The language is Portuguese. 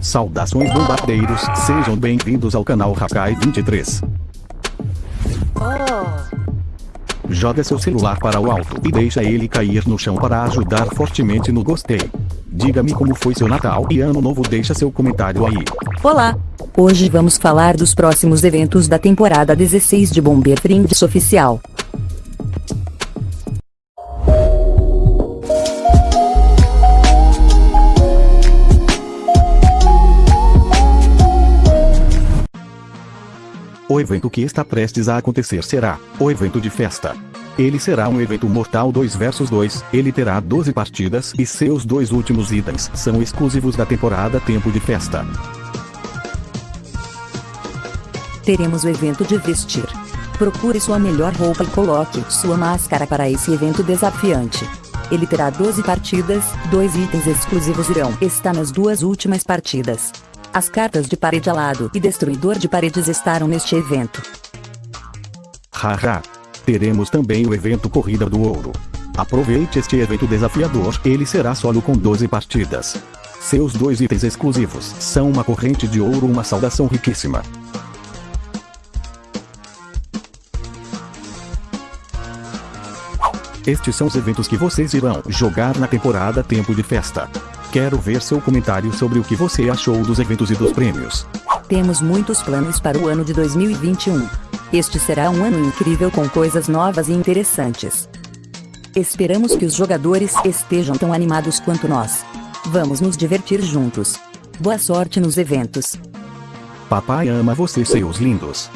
Saudações bombardeiros, sejam bem-vindos ao canal Hakai 23. Joga seu celular para o alto e deixa ele cair no chão para ajudar fortemente no gostei. Diga-me como foi seu Natal e Ano Novo deixa seu comentário aí. Olá! Hoje vamos falar dos próximos eventos da temporada 16 de Bomber Friends Oficial. O evento que está prestes a acontecer será o evento de festa. Ele será um evento mortal 2 vs 2, ele terá 12 partidas e seus dois últimos itens são exclusivos da temporada Tempo de Festa. Teremos o evento de vestir. Procure sua melhor roupa e coloque sua máscara para esse evento desafiante. Ele terá 12 partidas, dois itens exclusivos irão estar nas duas últimas partidas. As cartas de parede alado e destruidor de paredes estarão neste evento. Haha. Teremos também o evento Corrida do Ouro. Aproveite este evento desafiador, ele será solo com 12 partidas. Seus dois itens exclusivos são uma corrente de ouro e uma saudação riquíssima. Estes são os eventos que vocês irão jogar na temporada Tempo de Festa. Quero ver seu comentário sobre o que você achou dos eventos e dos prêmios. Temos muitos planos para o ano de 2021. Este será um ano incrível com coisas novas e interessantes. Esperamos que os jogadores estejam tão animados quanto nós. Vamos nos divertir juntos. Boa sorte nos eventos. Papai ama você seus lindos.